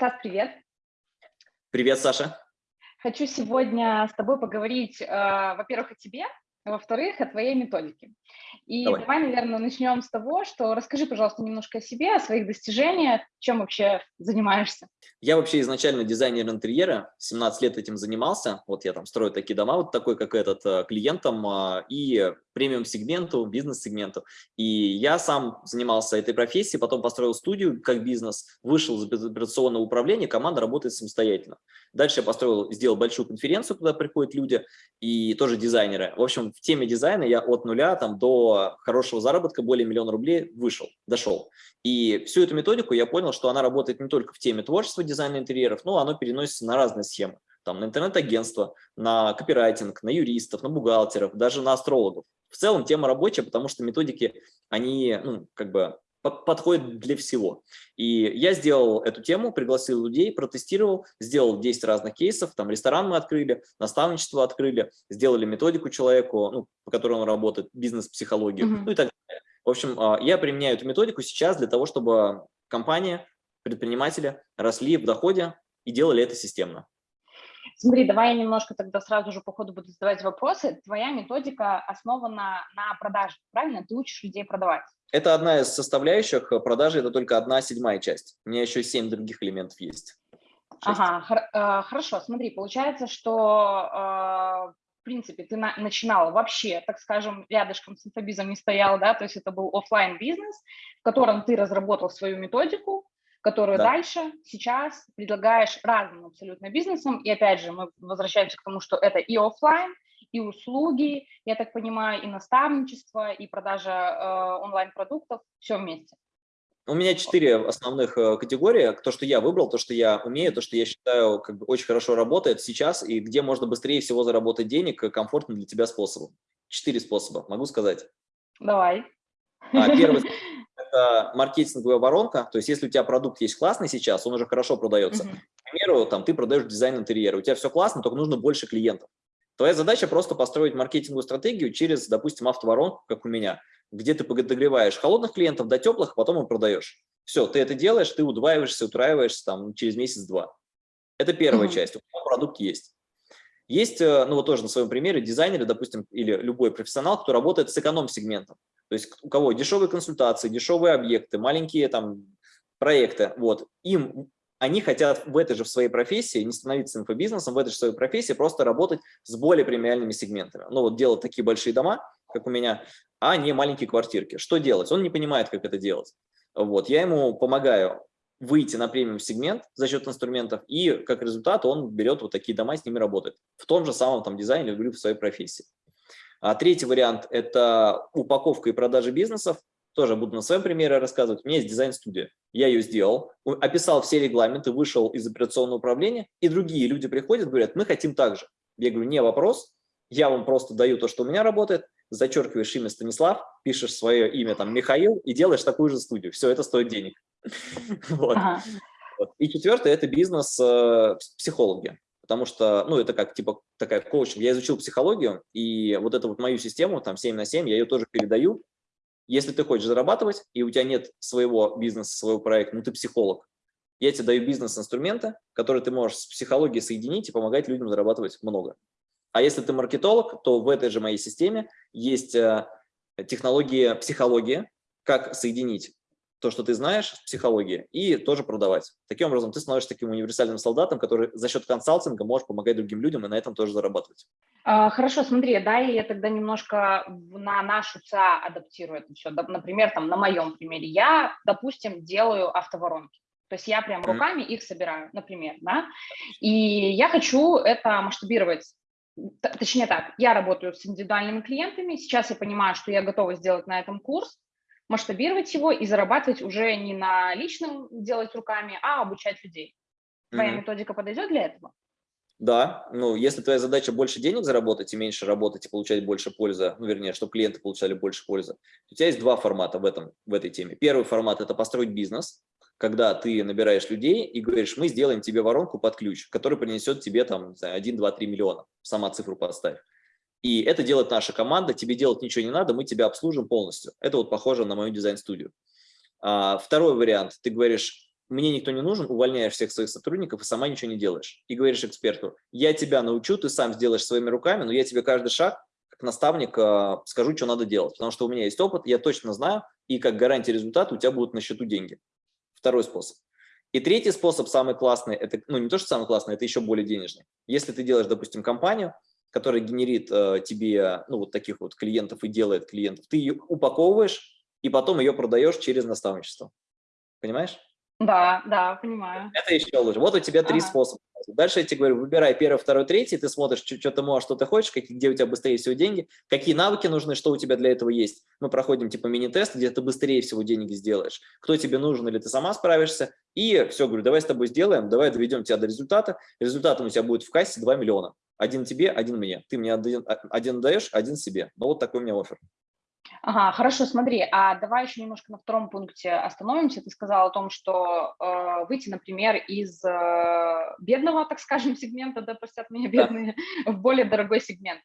Стас, привет. Привет, Саша. Хочу сегодня с тобой поговорить, э, во-первых, о тебе, во-вторых, о твоей методике. И давай. давай, наверное, начнем с того, что расскажи, пожалуйста, немножко о себе, о своих достижениях, чем вообще занимаешься. Я вообще изначально дизайнер интерьера, 17 лет этим занимался, вот я там строю такие дома, вот такой, как этот, э, клиентам, а, и премиум-сегменту, бизнес-сегменту. И я сам занимался этой профессией, потом построил студию как бизнес, вышел из операционного управления, команда работает самостоятельно. Дальше я построил, сделал большую конференцию, куда приходят люди и тоже дизайнеры. В общем, в теме дизайна я от нуля там, до хорошего заработка, более миллиона рублей, вышел, дошел. И всю эту методику я понял, что она работает не только в теме творчества, дизайна интерьеров, но оно переносится на разные схемы. Там, на интернет-агентство, на копирайтинг, на юристов, на бухгалтеров, даже на астрологов. В целом тема рабочая, потому что методики, они ну, как бы подходит для всего. И я сделал эту тему, пригласил людей, протестировал, сделал 10 разных кейсов, там ресторан мы открыли, наставничество открыли, сделали методику человеку, ну, по которой он работает, бизнес-психологию, mm -hmm. ну и так далее. В общем, а, я применяю эту методику сейчас для того, чтобы компания, предприниматели росли в доходе и делали это системно. Смотри, давай я немножко тогда сразу же по ходу буду задавать вопросы. Твоя методика основана на продаже, правильно? Ты учишь людей продавать. Это одна из составляющих э, продажи, это только одна седьмая часть. У меня еще семь других элементов есть. Ага, хор э, хорошо, смотри, получается, что э, в принципе ты на начинала вообще, так скажем, рядышком с инфобизом не стоял, да, то есть это был офлайн бизнес, в котором ты разработал свою методику, которую да. дальше сейчас предлагаешь разным абсолютно бизнесам, и опять же мы возвращаемся к тому, что это и офлайн, и услуги, я так понимаю, и наставничество, и продажа э, онлайн-продуктов, все вместе. У меня четыре основных э, категории. То, что я выбрал, то, что я умею, то, что я считаю как бы очень хорошо работает сейчас, и где можно быстрее всего заработать денег э, комфортно для тебя способом. Четыре способа, могу сказать. Давай. А, первый – это маркетинговая воронка. То есть если у тебя продукт есть классный сейчас, он уже хорошо продается. -huh. К примеру, там, ты продаешь дизайн интерьера, у тебя все классно, только нужно больше клиентов. Твоя задача просто построить маркетинговую стратегию через, допустим, автоворонку, как у меня, где ты подогреваешь холодных клиентов до теплых, а потом им продаешь. Все, ты это делаешь, ты удваиваешься, утраиваешься там через месяц-два. Это первая mm -hmm. часть, у тебя продукт есть. Есть, э, ну вот тоже на своем примере, дизайнеры, допустим, или любой профессионал, кто работает с эконом-сегментом. То есть у кого дешевые консультации, дешевые объекты, маленькие там проекты, вот, им они хотят в этой же в своей профессии, не становиться инфобизнесом, в этой же своей профессии просто работать с более премиальными сегментами. Ну вот делать такие большие дома, как у меня, а не маленькие квартирки. Что делать? Он не понимает, как это делать. Вот, я ему помогаю выйти на премиум сегмент за счет инструментов, и как результат он берет вот такие дома, с ними работает. В том же самом там дизайне или в своей профессии. А третий вариант – это упаковка и продажа бизнесов тоже буду на своем примере рассказывать. У меня есть дизайн-студия. Я ее сделал, описал все регламенты, вышел из операционного управления, и другие люди приходят, говорят, мы хотим так же. Я говорю, не вопрос, я вам просто даю то, что у меня работает, зачеркиваешь имя Станислав, пишешь свое имя там Михаил и делаешь такую же студию. Все это стоит денег. И четвертое – это бизнес-психологи. Потому что, ну, это как, типа, такая коучинг. Я изучил психологию, и вот эту вот мою систему, там, 7 на 7, я ее тоже передаю, если ты хочешь зарабатывать, и у тебя нет своего бизнеса, своего проекта, ну ты психолог, я тебе даю бизнес-инструменты, которые ты можешь с психологией соединить и помогать людям зарабатывать много. А если ты маркетолог, то в этой же моей системе есть э, технология психологии, как соединить то, что ты знаешь с психологией, и тоже продавать. Таким образом, ты становишься таким универсальным солдатом, который за счет консалтинга может помогать другим людям и на этом тоже зарабатывать. А, хорошо, смотри, да, я тогда немножко на нашу ЦА адаптирую это все. Например, там на моем примере я, допустим, делаю автоворонки. То есть я прям руками их собираю, например, да, и я хочу это масштабировать точнее так, я работаю с индивидуальными клиентами, сейчас я понимаю, что я готова сделать на этом курс, масштабировать его и зарабатывать уже не на личном делать руками, а обучать людей. Твоя mm -hmm. методика подойдет для этого? Да, ну, если твоя задача больше денег заработать и меньше работать и получать больше пользы, ну, вернее, чтобы клиенты получали больше пользы, у тебя есть два формата в, этом, в этой теме. Первый формат – это построить бизнес, когда ты набираешь людей и говоришь, мы сделаем тебе воронку под ключ, который принесет тебе там 1, 2, 3 миллиона, сама цифру поставь. И это делает наша команда, тебе делать ничего не надо, мы тебя обслужим полностью. Это вот похоже на мою дизайн-студию. А, второй вариант, ты говоришь, мне никто не нужен, увольняешь всех своих сотрудников и сама ничего не делаешь. И говоришь эксперту, я тебя научу, ты сам сделаешь своими руками, но я тебе каждый шаг, как наставник, э, скажу, что надо делать. Потому что у меня есть опыт, я точно знаю, и как гарантия результата у тебя будут на счету деньги. Второй способ. И третий способ, самый классный, это, ну не то, что самый классный, это еще более денежный. Если ты делаешь, допустим, компанию, которая генерит э, тебе, ну вот таких вот клиентов и делает клиентов, ты ее упаковываешь и потом ее продаешь через наставничество. Понимаешь? Да, да, понимаю. Это еще лучше. Вот у тебя три ага. способа. Дальше я тебе говорю, выбирай первый, второй, третий, ты смотришь, что, что ты можешь, что ты хочешь, какие, где у тебя быстрее всего деньги, какие навыки нужны, что у тебя для этого есть. Мы проходим типа мини-тест, где ты быстрее всего денег сделаешь, кто тебе нужен или ты сама справишься. И все, говорю, давай с тобой сделаем, давай доведем тебя до результата. Результатом у тебя будет в кассе 2 миллиона. Один тебе, один мне. Ты мне один, один даешь, один себе. Ну вот такой у меня офер. Ага, хорошо, смотри, а давай еще немножко на втором пункте остановимся. Ты сказал о том, что э, выйти, например, из э, бедного, так скажем, сегмента, да, простят меня бедные, да. в более дорогой сегмент.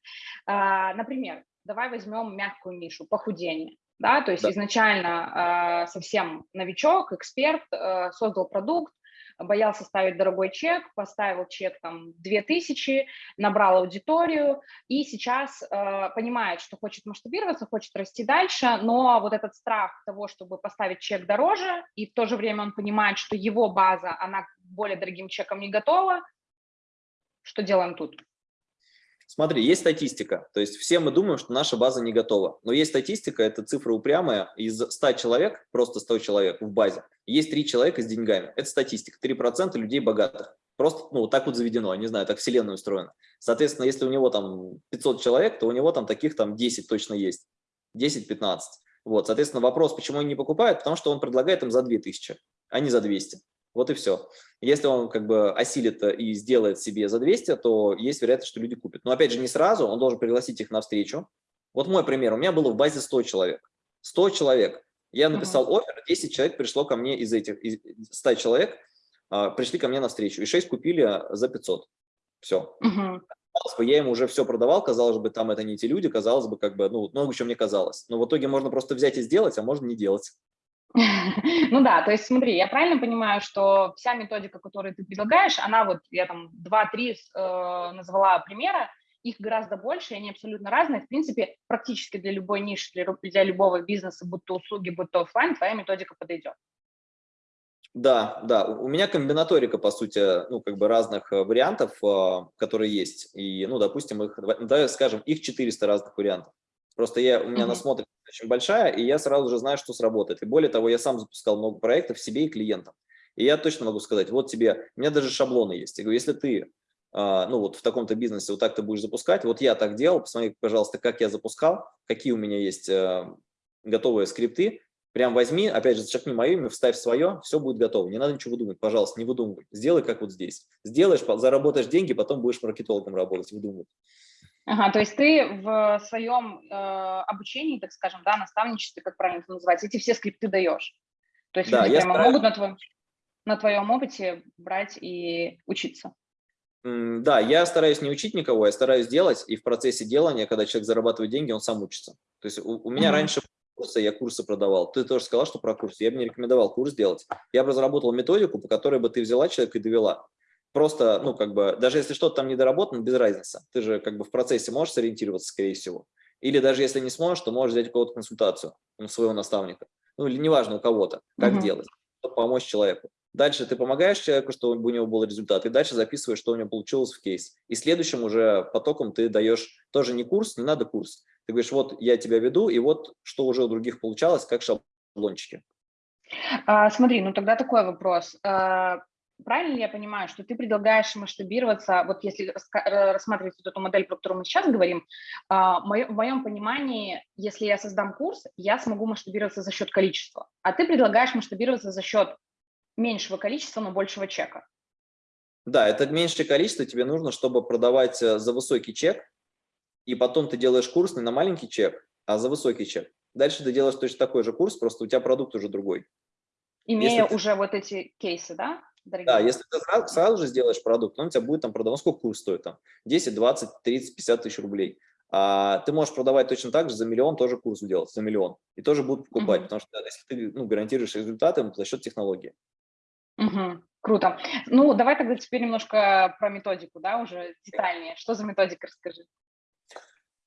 Э, например, давай возьмем мягкую нишу, похудение. Да, то есть да. изначально э, совсем новичок, эксперт, э, создал продукт, боялся ставить дорогой чек, поставил чек там 2000, набрал аудиторию и сейчас э, понимает, что хочет масштабироваться, хочет расти дальше, но вот этот страх того, чтобы поставить чек дороже, и в то же время он понимает, что его база, она более дорогим чеком не готова, что делаем тут? Смотри, есть статистика, то есть все мы думаем, что наша база не готова, но есть статистика, это цифра упрямая, из 100 человек, просто 100 человек в базе, есть 3 человека с деньгами, это статистика, 3% людей богатых, просто, ну, так вот заведено, не знаю, так вселенная устроена. Соответственно, если у него там 500 человек, то у него там таких там 10 точно есть, 10-15. Вот, соответственно, вопрос, почему они не покупают, потому что он предлагает им за 2000, а не за 200. Вот и все. Если он как бы осилит и сделает себе за 200, то есть вероятность, что люди купят. Но опять же не сразу, он должен пригласить их на встречу. Вот мой пример, у меня было в базе 100 человек. 100 человек. Я написал uh -huh. офер, 10 человек пришло ко мне из этих, из 100 человек, а, пришли ко мне на встречу, и 6 купили за 500. Все. Uh -huh. Казалось бы, я ему уже все продавал, казалось бы, там это не те люди, казалось бы, как бы, ну, много чего мне казалось. Но в итоге можно просто взять и сделать, а можно не делать. Ну да, то есть смотри, я правильно понимаю, что вся методика, которую ты предлагаешь, она вот, я там два-три э, назвала примера, их гораздо больше, и они абсолютно разные. В принципе, практически для любой ниши, для, для любого бизнеса, будь то услуги, будь то офлайн, твоя методика подойдет. Да, да, у меня комбинаторика, по сути, ну, как бы разных э, вариантов, э, которые есть. И, ну, допустим, их, давай скажем, их 400 разных вариантов. Просто я, у меня mm -hmm. насмотренность очень большая, и я сразу же знаю, что сработает. И более того, я сам запускал много проектов себе и клиентам. И я точно могу сказать, вот тебе, у меня даже шаблоны есть. Я говорю, если ты, а, ну вот в таком-то бизнесе вот так ты будешь запускать, вот я так делал, посмотри, пожалуйста, как я запускал, какие у меня есть э, готовые скрипты, прям возьми, опять же, зачеркни мое имя, вставь свое, все будет готово. Не надо ничего выдумывать, пожалуйста, не выдумывай. Сделай, как вот здесь. Сделаешь, заработаешь деньги, потом будешь маркетологом работать, выдумывать. Ага, то есть ты в своем э, обучении, так скажем, да, наставничестве, как правильно это называется, эти все скрипты даешь. То есть да, люди прямо стараюсь... могут на твоем, на твоем опыте брать и учиться. Да, я стараюсь не учить никого, я стараюсь делать, и в процессе делания, когда человек зарабатывает деньги, он сам учится. То есть у, у меня mm -hmm. раньше курсы, я курсы продавал. Ты тоже сказал, что про курсы. Я бы не рекомендовал курс делать. Я бы разработал методику, по которой бы ты взяла человека и довела просто, ну, как бы, даже если что-то там недоработано, без разницы. Ты же как бы в процессе можешь сориентироваться, скорее всего. Или даже если не сможешь, то можешь взять у кого-то консультацию, у своего наставника. Ну, или неважно у кого-то, как -huh. делать, чтобы помочь человеку. Дальше ты помогаешь человеку, чтобы у него был результат, и дальше записываешь, что у него получилось в кейс. И следующим уже потоком ты даешь тоже не курс, не надо курс. Ты говоришь, вот я тебя веду, и вот что уже у других получалось, как шаблончики. А, смотри, ну тогда такой вопрос. А, правильно ли я понимаю, что ты предлагаешь масштабироваться, вот если рассматривать вот эту модель, про которую мы сейчас говорим, а, в моем понимании, если я создам курс, я смогу масштабироваться за счет количества, а ты предлагаешь масштабироваться за счет меньшего количества, но большего чека. Да, это меньшее количество тебе нужно, чтобы продавать э, за высокий чек, и потом ты делаешь курс не на маленький чек, а за высокий чек. Дальше ты делаешь точно такой же курс, просто у тебя продукт уже другой. Имея Если уже ты... вот эти кейсы, да? Дорогие. Да, если ты сразу, сразу же сделаешь продукт, он у тебя будет там продавать, сколько курс стоит там? 10, 20, 30, 50 тысяч рублей. А ты можешь продавать точно так же за миллион, тоже курс делать, за миллион. И тоже будут покупать, mm -hmm. потому что если ты ну, гарантируешь результаты за счет технологии. Угу, круто. Ну, давай тогда теперь немножко про методику, да, уже детальнее. Что за методика, расскажи.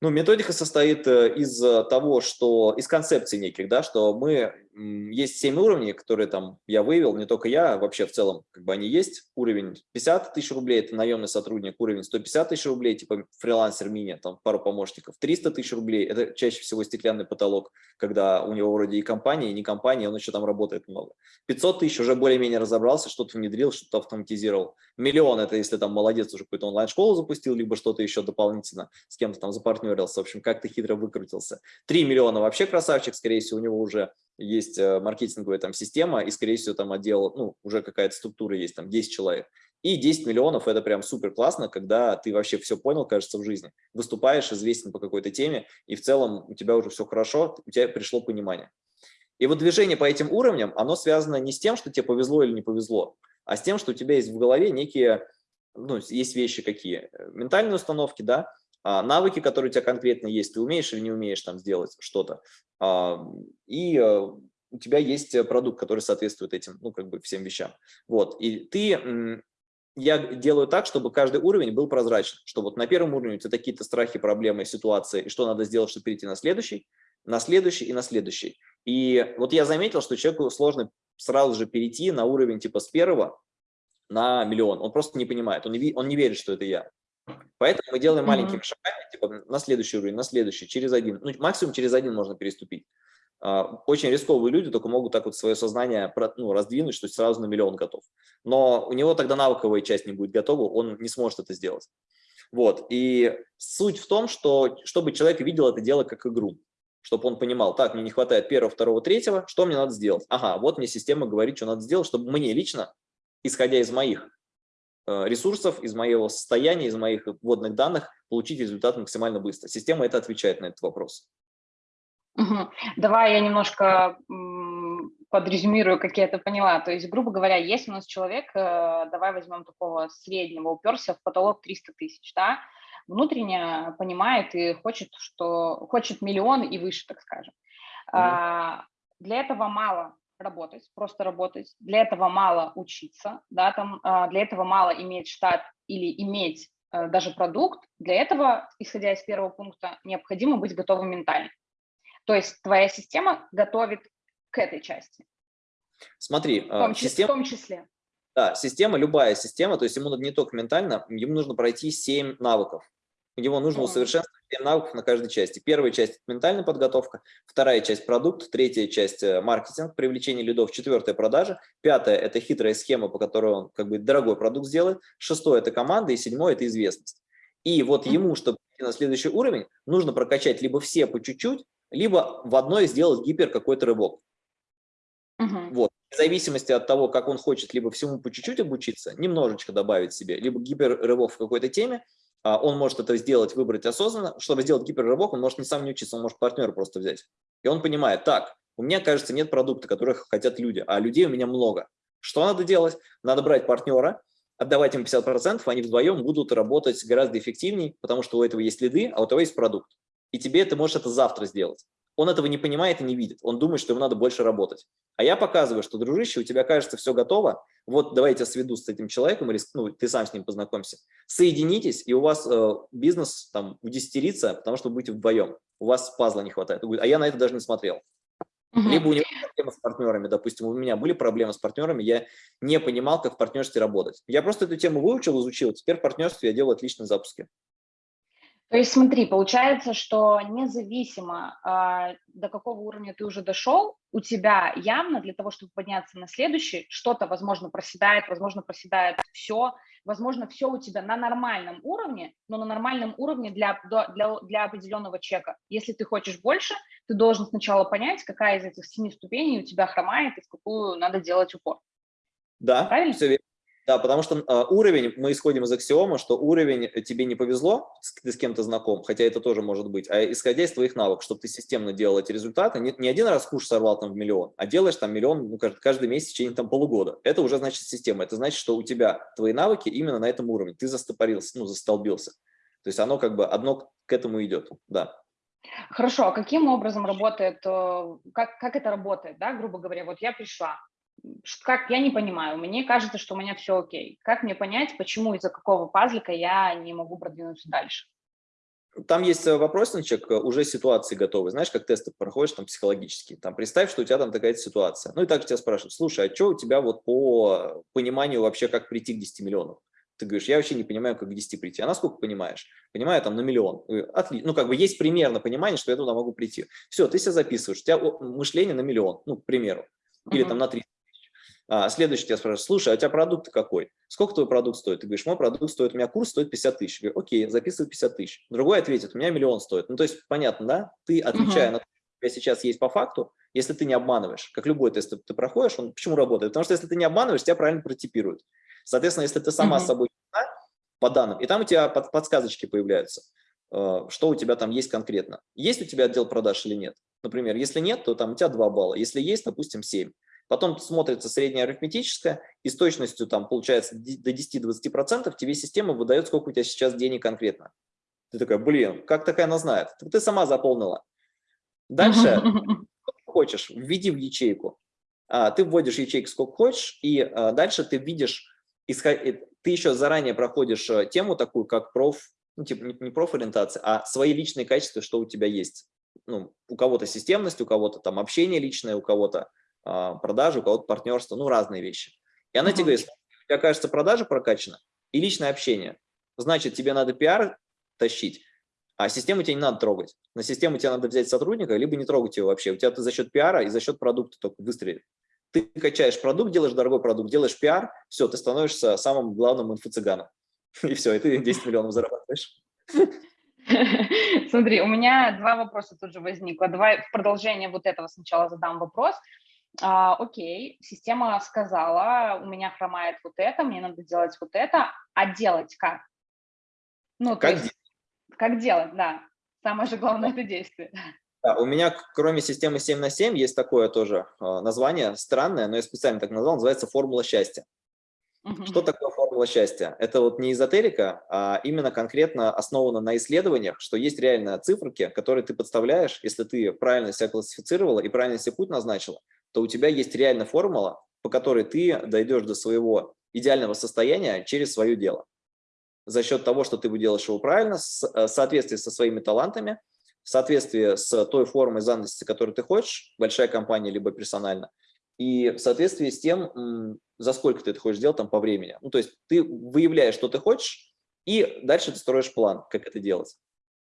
Ну, методика состоит э, из э, того, что из концепций неких, да, что мы есть 7 уровней, которые там я вывел, не только я, а вообще в целом, как бы они есть. Уровень 50 тысяч рублей, это наемный сотрудник, уровень 150 тысяч рублей, типа фрилансер мини, там пару помощников, 300 тысяч рублей, это чаще всего стеклянный потолок, когда у него вроде и компания, и не компания, он еще там работает много. 500 тысяч уже более-менее разобрался, что-то внедрил, что-то автоматизировал. Миллион, это если там молодец, уже какую-то онлайн-школу запустил, либо что-то еще дополнительно, с кем-то там запартнерился, в общем, как-то хитро выкрутился. 3 миллиона вообще красавчик, скорее всего, у него уже есть э, маркетинговая там система, и, скорее всего, там отдел, ну, уже какая-то структура есть, там 10 человек. И 10 миллионов – это прям супер классно, когда ты вообще все понял, кажется, в жизни. Выступаешь, известен по какой-то теме, и в целом у тебя уже все хорошо, у тебя пришло понимание. И вот движение по этим уровням, оно связано не с тем, что тебе повезло или не повезло, а с тем, что у тебя есть в голове некие, ну, есть вещи какие, ментальные установки, да, а, навыки, которые у тебя конкретно есть, ты умеешь или не умеешь там сделать что-то, и э, у тебя есть продукт, который соответствует этим, ну, как бы всем вещам. Вот, и ты, я делаю так, чтобы каждый уровень был прозрачен, что вот на первом уровне у тебя какие-то страхи, проблемы, ситуации, и что надо сделать, чтобы перейти на следующий, на следующий и на следующий. И вот я заметил, что человеку сложно сразу же перейти на уровень типа с первого на миллион. Он просто не понимает, он не, он не верит, что это я. Поэтому мы делаем маленькими mm -hmm. шагами, типа на следующий уровень, на следующий, через один. Ну, максимум через один можно переступить. А, очень рисковые люди только могут так вот свое сознание ну, раздвинуть, что сразу на миллион готов. Но у него тогда навыковая часть не будет готова, он не сможет это сделать. Вот. И суть в том, что чтобы человек видел это дело как игру, чтобы он понимал, так, мне не хватает первого, второго, третьего, что мне надо сделать? Ага, вот мне система говорит, что надо сделать, чтобы мне лично, исходя из моих ресурсов, из моего состояния, из моих вводных данных получить результат максимально быстро. Система это отвечает на этот вопрос. Угу. Давай я немножко подрезюмирую, как я это поняла. То есть, грубо говоря, если у нас человек, э, давай возьмем такого среднего, уперся в потолок 300 тысяч, да, внутренне понимает и хочет, что хочет миллион и выше, так скажем. Угу. Для этого мало работать, просто работать. Для этого мало учиться, да, там, а, для этого мало иметь штат или иметь э, даже продукт. Для этого, исходя из первого пункта, необходимо быть готовым ментально. То есть твоя система готовит к этой части. Смотри, в том, система, в том числе. Да, система, любая система, то есть ему надо не только ментально, ему нужно пройти 7 навыков. Его нужно усовершенствовать 7 навыков на каждой части. Первая часть – ментальная подготовка, вторая часть – продукт, третья часть – маркетинг, привлечение лидов, четвертая – продажа, пятая – это хитрая схема, по которой он как бы дорогой продукт сделает, шестое – это команда, и седьмое – это известность. И вот ему, чтобы идти на следующий уровень, нужно прокачать либо все по чуть-чуть, либо в одной сделать гипер какой-то рывок. Угу. Вот. В зависимости от того, как он хочет либо всему по чуть-чуть обучиться, немножечко добавить себе, либо гипер-рывок в какой-то теме, он может это сделать, выбрать осознанно. Чтобы сделать гиперрывок, он может не сам не учиться, он может партнера просто взять. И он понимает, так, у меня, кажется, нет продукта, которых хотят люди, а людей у меня много. Что надо делать? Надо брать партнера, отдавать им 50%, они вдвоем будут работать гораздо эффективнее, потому что у этого есть лиды, а у того есть продукт. И тебе ты можешь это завтра сделать. Он этого не понимает и не видит. Он думает, что ему надо больше работать. А я показываю, что, дружище, у тебя, кажется, все готово. Вот давай я тебя сведу с этим человеком, или ну, ты сам с ним познакомься. Соединитесь, и у вас э, бизнес там удесятерится, потому что вы будете вдвоем. У вас пазла не хватает. а я на это даже не смотрел. Угу. Либо у него проблемы с партнерами, допустим, у меня были проблемы с партнерами, я не понимал, как в партнерстве работать. Я просто эту тему выучил, изучил, теперь в партнерстве я делаю отличные запуски. То есть смотри, получается, что независимо э, до какого уровня ты уже дошел, у тебя явно для того, чтобы подняться на следующий, что-то, возможно, проседает, возможно, проседает все, возможно, все у тебя на нормальном уровне, но на нормальном уровне для, для, для определенного чека. Если ты хочешь больше, ты должен сначала понять, какая из этих семи ступеней у тебя хромает и в какую надо делать упор. Да, Правильно? все верно. Да, потому что э, уровень, мы исходим из аксиома, что уровень э, тебе не повезло, ты с кем-то знаком, хотя это тоже может быть, а исходя из твоих навыков, чтобы ты системно делал эти результаты, не, не один раз куш сорвал там в миллион, а делаешь там миллион ну, каждый, каждый месяц в течение там полугода. Это уже значит система, это значит, что у тебя твои навыки именно на этом уровне, ты застопорился, ну, застолбился. То есть оно как бы одно к этому идет, да. Хорошо, а каким образом работает, э, как, как это работает, да, грубо говоря, вот я пришла, как, я не понимаю, мне кажется, что у меня все окей. Как мне понять, почему из-за какого пазлика я не могу продвинуться дальше? Там есть э, вопросничек, э, уже ситуации готовы. Знаешь, как тесты проходишь там психологические. Там представь, что у тебя там такая ситуация. Ну и так тебя спрашивают, слушай, а что у тебя вот по пониманию вообще, как прийти к 10 миллионам? Ты говоришь, я вообще не понимаю, как к 10 прийти. А насколько понимаешь? Понимаю, там на миллион. Отлично. Ну, как бы есть примерно понимание, что я туда могу прийти. Все, ты себя записываешь. У тебя мышление на миллион, ну, к примеру. Или uh -huh. там на 3 а, следующий тебя спрашивает, слушай, а у тебя продукт какой? Сколько твой продукт стоит? Ты говоришь, мой продукт стоит, у меня курс стоит 50 тысяч. Я говорю, окей, записывай 50 тысяч. Другой ответит, у меня миллион стоит. Ну, то есть, понятно, да? Ты, отвечая -huh. на то, что у тебя сейчас есть по факту, если ты не обманываешь, как любой тест ты проходишь, он почему работает? Потому что если ты не обманываешь, тебя правильно протипируют. Соответственно, если ты сама -huh. с собой по данным, и там у тебя под, подсказочки появляются, э, что у тебя там есть конкретно. Есть у тебя отдел продаж или нет? Например, если нет, то там у тебя 2 балла. Если есть, допустим, 7. Потом смотрится средняя арифметическая, и с точностью там получается до 10-20% тебе система выдает, сколько у тебя сейчас денег конкретно. Ты такая, блин, как такая она знает? Ты сама заполнила. Дальше, хочешь, введи в ячейку. А, ты вводишь ячейку сколько хочешь, и а, дальше ты видишь, ты еще заранее проходишь э, тему такую, как проф, ну, типа не профориентация, а свои личные качества, что у тебя есть. Ну, у кого-то системность, у кого-то там общение личное, у кого-то продажи, у кого-то партнерство, ну, разные вещи. И она uh -huh. тебе говорит, у тебя, кажется, продажа прокачана и личное общение. Значит, тебе надо пиар тащить, а систему тебе не надо трогать. На систему тебе надо взять сотрудника, либо не трогать его вообще. У тебя ты за счет пиара и за счет продукта только выстрелит. Ты качаешь продукт, делаешь дорогой продукт, делаешь пиар, все, ты становишься самым главным инфо-цыганом. И все, и ты 10 миллионов зарабатываешь. Смотри, у меня два вопроса тут же возникло. Давай в продолжение вот этого сначала задам вопрос. А, окей, система сказала, у меня хромает вот это, мне надо делать вот это, а делать как? Ну, как, есть, как делать, да. Самое же главное – это действие. Да, у меня, кроме системы 7 на 7, есть такое тоже э, название, странное, но я специально так назвал, называется «Формула счастья». Угу. Что такое формула счастья? Это вот не эзотерика, а именно конкретно основано на исследованиях, что есть реальные циферки, которые ты подставляешь, если ты правильно себя классифицировала и правильно себе путь назначила, то у тебя есть реальная формула, по которой ты дойдешь до своего идеального состояния через свое дело. За счет того, что ты делаешь его правильно, э, в соответствии со своими талантами, в соответствии с той формой занятости, которую ты хочешь, большая компания либо персонально, и в соответствии с тем, за сколько ты это хочешь делать там по времени. Ну, то есть ты выявляешь, что ты хочешь, и дальше ты строишь план, как это делать.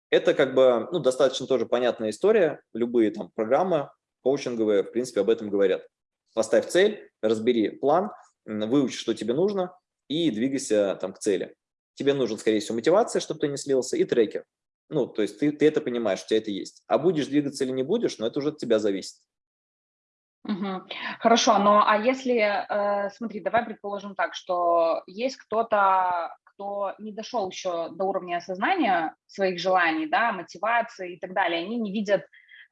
Это как бы ну, достаточно тоже понятная история. Любые там программы коучинговые, в принципе, об этом говорят. Поставь цель, разбери план, выучи, что тебе нужно, и двигайся там к цели. Тебе нужен, скорее всего, мотивация, чтобы ты не слился, и трекер. Ну, то есть ты, ты это понимаешь, у тебя это есть. А будешь двигаться или не будешь, но это уже от тебя зависит. Угу. Хорошо, но а если, э, смотри, давай предположим так, что есть кто-то, кто не дошел еще до уровня осознания своих желаний, да, мотивации и так далее, они не видят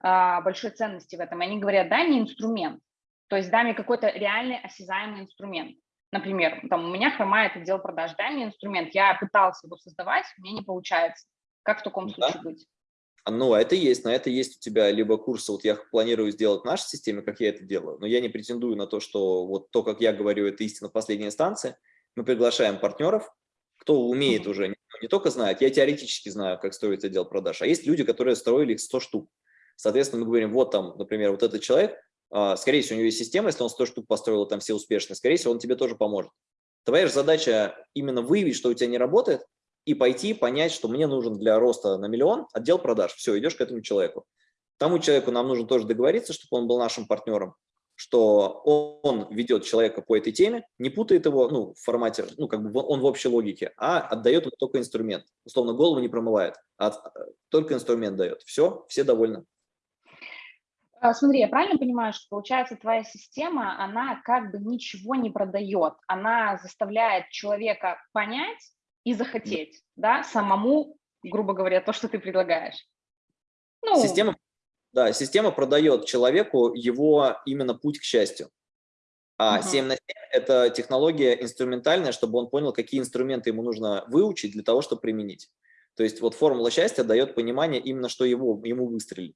большой ценности в этом. Они говорят, дай мне инструмент, то есть дай мне какой-то реальный осязаемый инструмент. Например, там, у меня хромает отдел продаж, дай мне инструмент, я пытался его создавать, меня не получается. Как в таком да. случае быть? Ну, а это есть, на это есть у тебя либо курсы, вот я планирую сделать в нашей системе, как я это делаю, но я не претендую на то, что вот то, как я говорю, это истина последней инстанции. Мы приглашаем партнеров, кто умеет уже, не, не только знает, я теоретически знаю, как строить отдел продаж, а есть люди, которые строили их 100 штук. Соответственно, мы говорим, вот там, например, вот этот человек, а, скорее всего, у него есть система, если он 100 штук построил, там все успешно, скорее всего, он тебе тоже поможет. Твоя же задача именно выявить, что у тебя не работает, и пойти понять, что мне нужен для роста на миллион отдел продаж. Все, идешь к этому человеку. Тому человеку нам нужно тоже договориться, чтобы он был нашим партнером, что он ведет человека по этой теме, не путает его ну, в формате, ну, как бы он в общей логике, а отдает только инструмент. Условно, голову не промывает, а только инструмент дает. Все, все довольны. А, смотри, я правильно понимаю, что получается твоя система, она как бы ничего не продает, она заставляет человека понять и захотеть, да, самому, грубо говоря, то, что ты предлагаешь. Ну, система, да, система продает человеку его именно путь к счастью. А угу. 7 на 7 – это технология инструментальная, чтобы он понял, какие инструменты ему нужно выучить для того, чтобы применить. То есть вот формула счастья дает понимание именно, что его, ему выстрелит.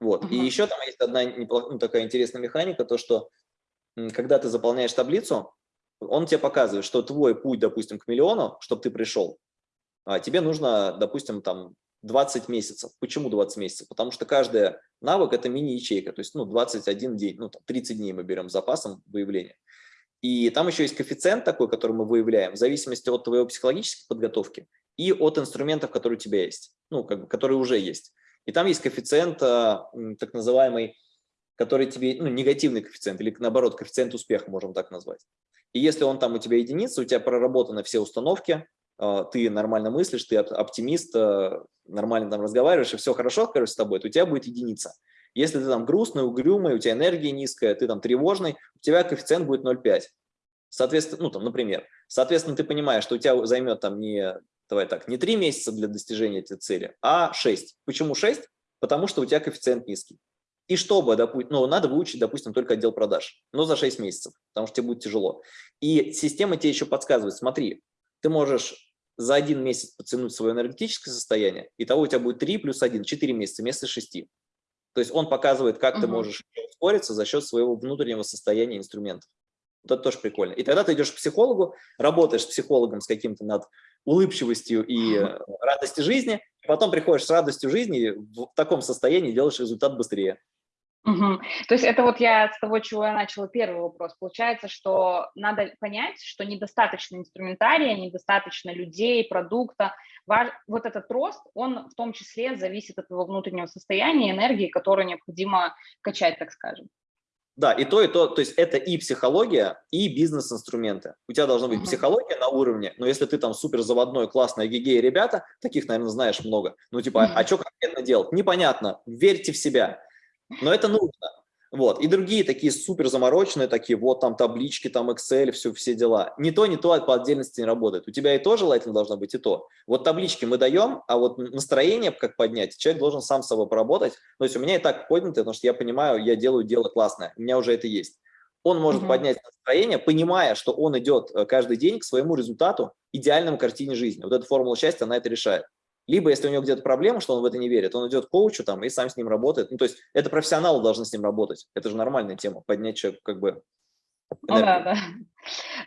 Вот. Угу. И еще там есть одна неплох... ну, такая интересная механика, то что когда ты заполняешь таблицу, он тебе показывает, что твой путь, допустим, к миллиону, чтобы ты пришел, а, тебе нужно, допустим, там 20 месяцев. Почему 20 месяцев? Потому что каждый навык – это мини-ячейка, то есть ну, 21 день, ну, 30 дней мы берем запасом выявления. И там еще есть коэффициент такой, который мы выявляем, в зависимости от твоей психологической подготовки и от инструментов, которые у тебя есть, ну, как бы, которые уже есть. И там есть коэффициент, а, так называемый, который тебе, ну, негативный коэффициент, или наоборот, коэффициент успеха, можем так назвать. И если он там у тебя единица, у тебя проработаны все установки, а, ты нормально мыслишь, ты оптимист, а, нормально там разговариваешь, и все хорошо, короче, с тобой, то у тебя будет единица. Если ты там грустный, угрюмый, у тебя энергия низкая, ты там тревожный, у тебя коэффициент будет 0,5. Соответственно, ну там, например, соответственно, ты понимаешь, что у тебя займет там не, давай так, не 3 месяца для достижения этой цели, а 6. Почему 6? Потому что у тебя коэффициент низкий. И чтобы, допустим, ну, надо выучить, допустим, только отдел продаж, но за 6 месяцев, потому что тебе будет тяжело. И система тебе еще подсказывает, смотри, ты можешь за один месяц потянуть свое энергетическое состояние, и того у тебя будет 3 плюс 1, 4 месяца вместо 6. То есть он показывает, как угу. ты можешь ускориться за счет своего внутреннего состояния инструментов. Вот это тоже прикольно. И тогда ты идешь к психологу, работаешь с психологом с каким-то над улыбчивостью и радостью жизни, потом приходишь с радостью жизни в таком состоянии делаешь результат быстрее. Угу. То есть это вот я с того, чего я начала первый вопрос. Получается, что надо понять, что недостаточно инструментария, недостаточно людей, продукта. Вот этот рост, он в том числе зависит от твоего внутреннего состояния, энергии, которую необходимо качать, так скажем. Да, и то, и то, то есть это и психология, и бизнес-инструменты. У тебя должна быть uh -huh. психология на уровне, но если ты там супер заводной, классный гигей ребята, таких, наверное, знаешь много, ну типа, uh -huh. а что конкретно делать? Непонятно, верьте в себя, но это нужно. Вот. И другие такие супер замороченные, такие, вот там таблички, там Excel, все, все дела. Не то, не то по отдельности не работает. У тебя и то желательно должно быть, и то. Вот таблички мы даем, а вот настроение как поднять, человек должен сам с собой поработать. То есть у меня и так поднято, потому что я понимаю, я делаю дело классное, у меня уже это есть. Он может угу. поднять настроение, понимая, что он идет э, каждый день к своему результату, идеальному картине жизни. Вот эта формула счастья, она это решает. Либо, если у него где-то проблема, что он в это не верит, он идет к коучу там и сам с ним работает. Ну, то есть это профессионалы должны с ним работать. Это же нормальная тема, поднять человека как бы ну, да, да.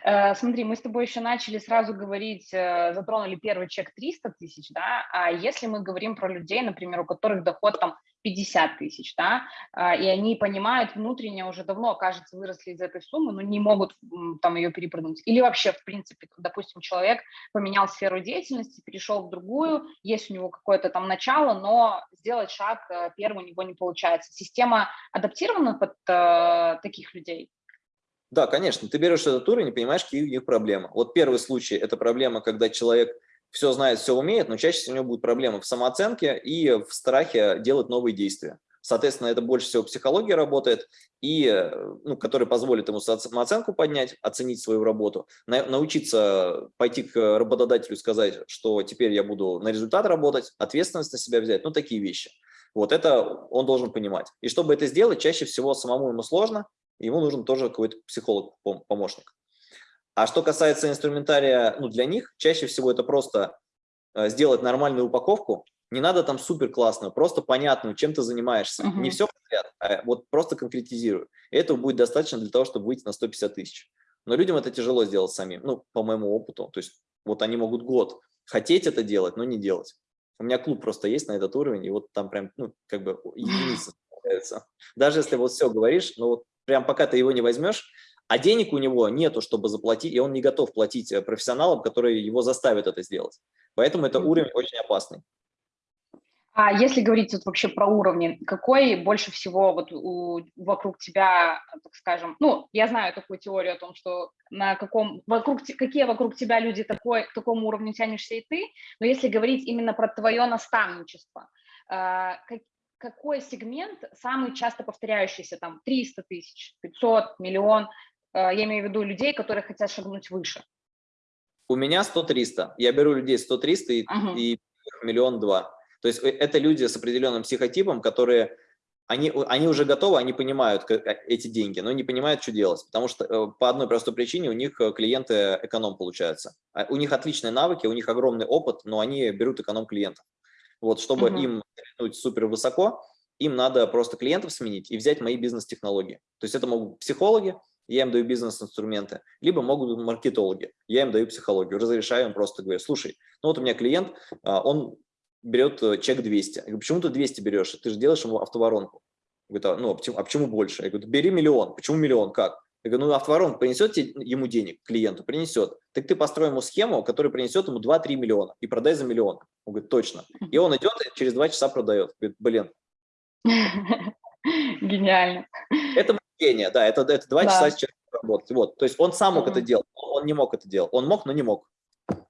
Э, смотри, мы с тобой еще начали сразу говорить, э, затронули первый чек 300 тысяч, да, а если мы говорим про людей, например, у которых доход там 50 тысяч, да, а, и они понимают внутренне уже давно, кажется, выросли из этой суммы, но не могут там ее перепрыгнуть. Или вообще, в принципе, допустим, человек поменял сферу деятельности, перешел в другую, есть у него какое-то там начало, но сделать шаг э, первый у него не получается. Система адаптирована под э, таких людей? Да, конечно. Ты берешь этот уровень и понимаешь, какие у них проблемы. Вот первый случай – это проблема, когда человек все знает, все умеет, но чаще всего у него будут проблемы в самооценке и в страхе делать новые действия. Соответственно, это больше всего психология работает, и, ну, который позволит ему самооценку поднять, оценить свою работу, на, научиться пойти к работодателю и сказать, что теперь я буду на результат работать, ответственность на себя взять, ну, такие вещи. Вот это он должен понимать. И чтобы это сделать, чаще всего самому ему сложно, ему нужен тоже какой-то психолог-помощник. А что касается инструментария, ну, для них чаще всего это просто э, сделать нормальную упаковку. Не надо там супер классную, просто понятную, чем ты занимаешься. Uh -huh. Не все подряд, а вот просто конкретизирую. И этого будет достаточно для того, чтобы выйти на 150 тысяч. Но людям это тяжело сделать самим, ну, по моему опыту. То есть вот они могут год хотеть это делать, но не делать. У меня клуб просто есть на этот уровень, и вот там прям, ну, как бы единица Даже если вот все говоришь, но вот прям пока ты его не возьмешь, а денег у него нету, чтобы заплатить, и он не готов платить э, профессионалам, которые его заставят это сделать. Поэтому это уровень очень опасный. А если говорить вот вообще про уровни, какой больше всего вот у, вокруг тебя, так скажем, ну, я знаю такую теорию о том, что на каком, вокруг, какие вокруг тебя люди такой, к такому уровню тянешься и ты, но если говорить именно про твое наставничество, э, как, какой сегмент самый часто повторяющийся, там, 300 тысяч, 500, миллион, Э, я имею в виду людей, которые хотят шагнуть выше. У меня 100-300. Я беру людей 100-300 и, угу. и миллион два. То есть э, это люди с определенным психотипом, которые они, они уже готовы, они понимают э, эти деньги, но не понимают, что делать. Потому что по одной простой причине у них клиенты эконом получаются. А у них отличные навыки, у них огромный опыт, но они берут эконом клиентов. Вот, чтобы угу. им стрельнуть супер высоко, им надо просто клиентов сменить и взять мои бизнес-технологии. То есть это могут психологи, я им даю бизнес-инструменты, либо могут быть маркетологи, я им даю психологию, разрешаю им просто говорю, слушай, ну вот у меня клиент, а, он берет э, чек 200. Я говорю, почему ты 200 берешь? Ты же делаешь ему автоворонку. Говорит, а, ну, а почему, а почему больше? Я говорю, бери миллион. Почему миллион? Как? Я говорю, ну, автоворонка принесет ему денег, клиенту, принесет. Так ты построй ему схему, которая принесет ему 2-3 миллиона и продай за миллион. Он говорит, точно. И он идет и через 2 часа продает. Говорит, блин. Гениально. Это гения, да, это, это 2 да. часа сейчас работать. Вот, то есть он сам мог mm -hmm. это делать, он не мог это делать. Он мог, но не мог.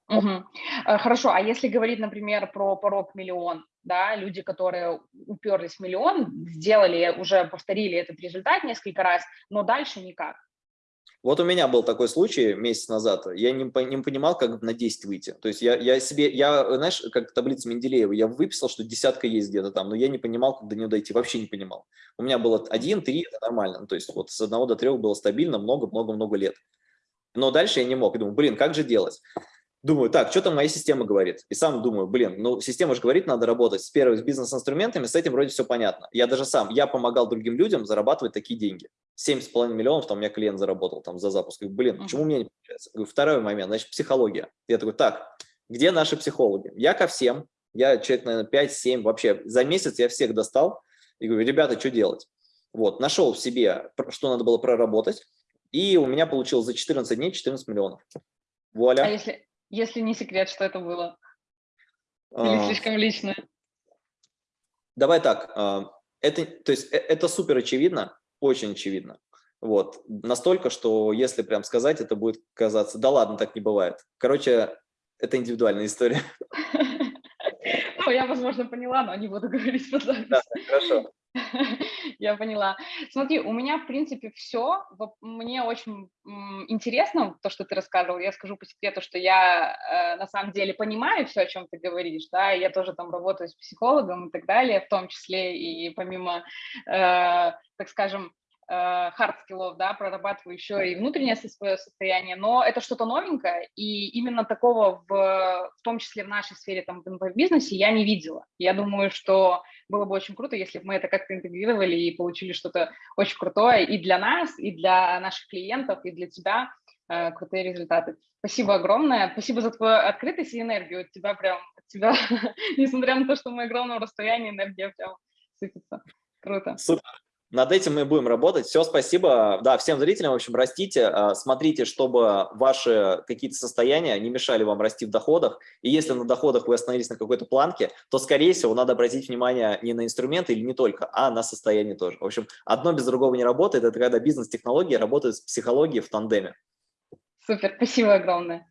Угу. Хорошо, а если говорить, например, про порог миллион, да, люди, которые уперлись в миллион, сделали, уже повторили этот результат несколько раз, но дальше никак. Вот у меня был такой случай месяц назад, я не, не понимал, как на 10 выйти. То есть я, я себе, я, знаешь, как таблица Менделеева, я выписал, что десятка есть где-то там, но я не понимал, как до нее дойти, вообще не понимал. У меня было 1, 3, это нормально, ну, то есть вот с 1 до 3 было стабильно много-много-много лет. Но дальше я не мог, думаю, блин, как же делать? Думаю, так, что там моя система говорит? И сам думаю, блин, ну система же говорит, надо работать с первым с бизнес-инструментами, с этим вроде все понятно. Я даже сам, я помогал другим людям зарабатывать такие деньги. 7,5 миллионов там у меня клиент заработал там за запуск. Говорю, блин, почему у меня не получается? Говорю, второй момент, значит, психология. Я такой, так, где наши психологи? Я ко всем, я человек, наверное, 5-7, вообще за месяц я всех достал. И говорю, ребята, что делать? Вот, нашел в себе, что надо было проработать, и у меня получилось за 14 дней 14 миллионов. Вуаля. А если, если не секрет, что это было? Или а... слишком личное? Давай так. А, это, то есть, э, это супер очевидно, очень очевидно. Вот. Настолько, что если прям сказать, это будет казаться, да ладно, так не бывает. Короче, это индивидуальная история. Ну, я, возможно, поняла, но не буду говорить по Да, хорошо. Я поняла. Смотри, у меня, в принципе, все. Мне очень интересно то, что ты рассказывал. Я скажу по секрету, что я э, на самом деле понимаю все, о чем ты говоришь, да, я тоже там работаю с психологом и так далее, в том числе и помимо, э, так скажем, хард-скиллов, да, прорабатываю еще и внутреннее свое состояние, но это что-то новенькое, и именно такого, в, в том числе в нашей сфере, там, в бизнесе, я не видела. Я думаю, что было бы очень круто, если бы мы это как-то интегрировали и получили что-то очень крутое и для нас, и для наших клиентов, и для тебя э, крутые результаты. Спасибо огромное, спасибо за твою открытость и энергию, от тебя прям, от тебя, несмотря на то, что мы огромном расстоянии, энергия прям сыпется. Круто. Супер. Над этим мы будем работать. Все, спасибо. Да, всем зрителям, в общем, растите, а, смотрите, чтобы ваши какие-то состояния не мешали вам расти в доходах. И если на доходах вы остановились на какой-то планке, то, скорее всего, надо обратить внимание не на инструменты или не только, а на состояние тоже. В общем, одно без другого не работает. Это когда бизнес-технологии работают с психологией в тандеме. Супер, спасибо огромное.